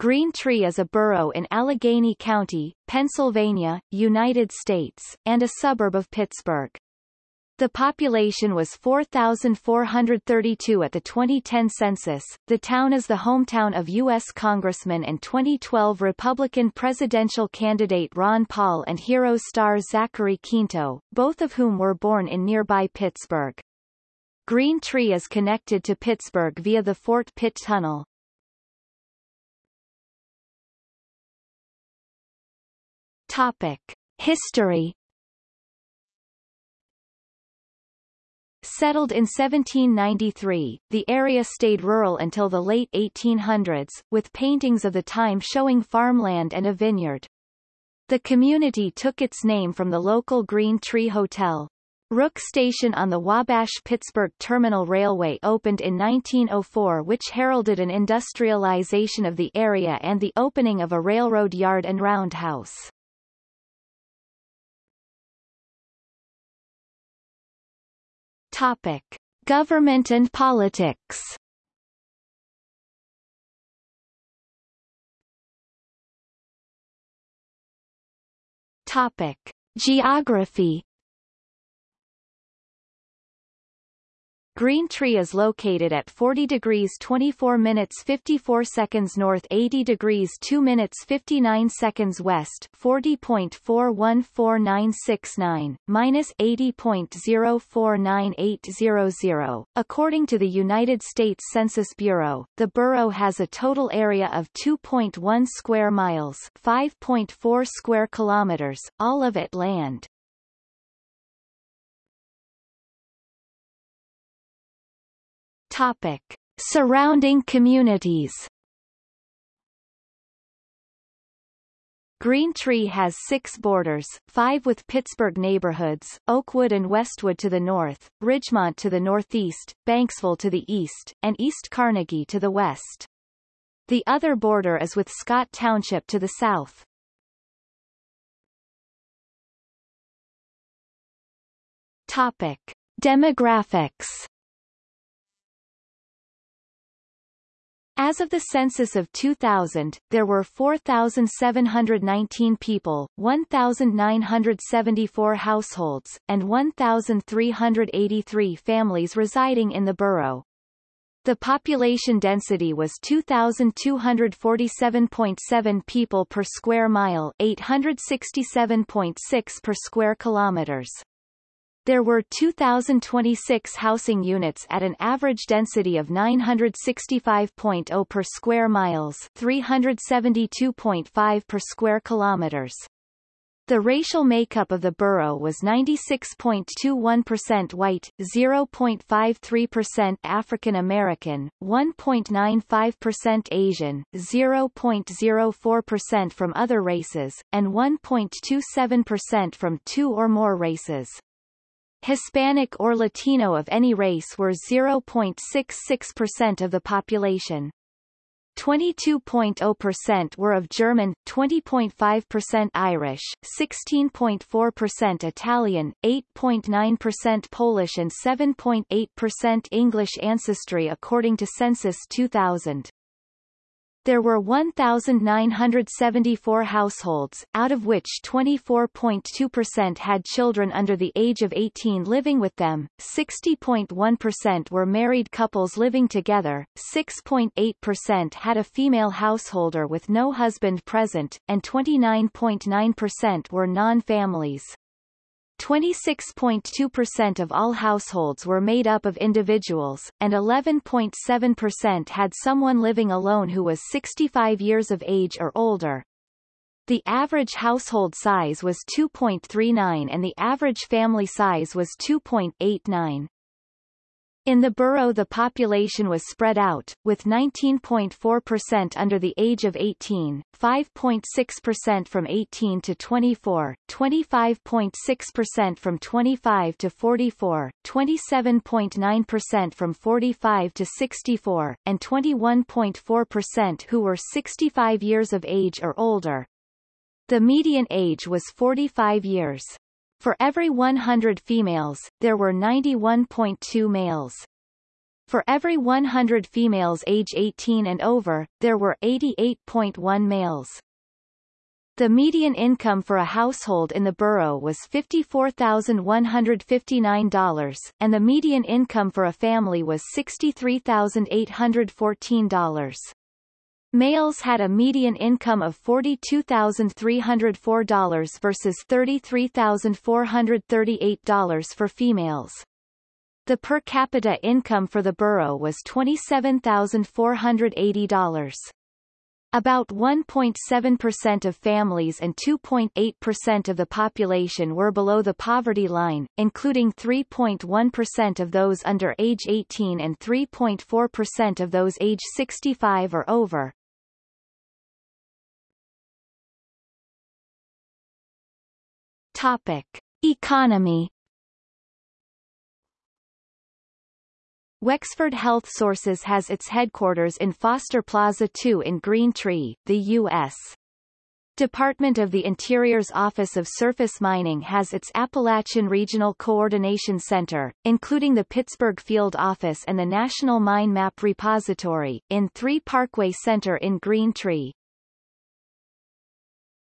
Green Tree is a borough in Allegheny County, Pennsylvania, United States, and a suburb of Pittsburgh. The population was 4,432 at the 2010 census. The town is the hometown of U.S. Congressman and 2012 Republican presidential candidate Ron Paul and Heroes star Zachary Quinto, both of whom were born in nearby Pittsburgh. Green Tree is connected to Pittsburgh via the Fort Pitt Tunnel. Topic. History Settled in 1793, the area stayed rural until the late 1800s, with paintings of the time showing farmland and a vineyard. The community took its name from the local Green Tree Hotel. Rook Station on the Wabash-Pittsburgh Terminal Railway opened in 1904 which heralded an industrialization of the area and the opening of a railroad yard and roundhouse. Topic. Government and politics Topic. Geography Green Tree is located at 40 degrees 24 minutes 54 seconds north 80 degrees 2 minutes 59 seconds west 40.414969, minus 80.049800. According to the United States Census Bureau, the borough has a total area of 2.1 square miles 5.4 square kilometers, all of it land. Topic. Surrounding communities Green Tree has six borders, five with Pittsburgh neighborhoods, Oakwood and Westwood to the north, Ridgemont to the northeast, Banksville to the east, and East Carnegie to the west. The other border is with Scott Township to the south. Topic. Demographics As of the census of 2000, there were 4,719 people, 1,974 households, and 1,383 families residing in the borough. The population density was 2,247.7 people per square mile 867.6 per square kilometers. There were 2,026 housing units at an average density of 965.0 per square miles 372.5 per square kilometers. The racial makeup of the borough was 96.21% white, 0.53% African American, 1.95% Asian, 0.04% from other races, and 1.27% from two or more races. Hispanic or Latino of any race were 0.66% of the population. 22.0% were of German, 20.5% Irish, 16.4% Italian, 8.9% Polish and 7.8% English ancestry according to Census 2000. There were 1,974 households, out of which 24.2% had children under the age of 18 living with them, 60.1% were married couples living together, 6.8% had a female householder with no husband present, and 29.9% were non-families. 26.2% of all households were made up of individuals, and 11.7% had someone living alone who was 65 years of age or older. The average household size was 2.39 and the average family size was 2.89. In the borough the population was spread out, with 19.4% under the age of 18, 5.6% from 18 to 24, 25.6% from 25 to 44, 27.9% from 45 to 64, and 21.4% who were 65 years of age or older. The median age was 45 years. For every 100 females, there were 91.2 males. For every 100 females age 18 and over, there were 88.1 males. The median income for a household in the borough was $54,159, and the median income for a family was $63,814. Males had a median income of $42,304 versus $33,438 for females. The per capita income for the borough was $27,480. About 1.7% of families and 2.8% of the population were below the poverty line, including 3.1% of those under age 18 and 3.4% of those age 65 or over. Topic. Economy Wexford Health Sources has its headquarters in Foster Plaza 2 in Green Tree, the U.S. Department of the Interior's Office of Surface Mining has its Appalachian Regional Coordination Center, including the Pittsburgh Field Office and the National Mine Map Repository, in 3 Parkway Center in Green Tree.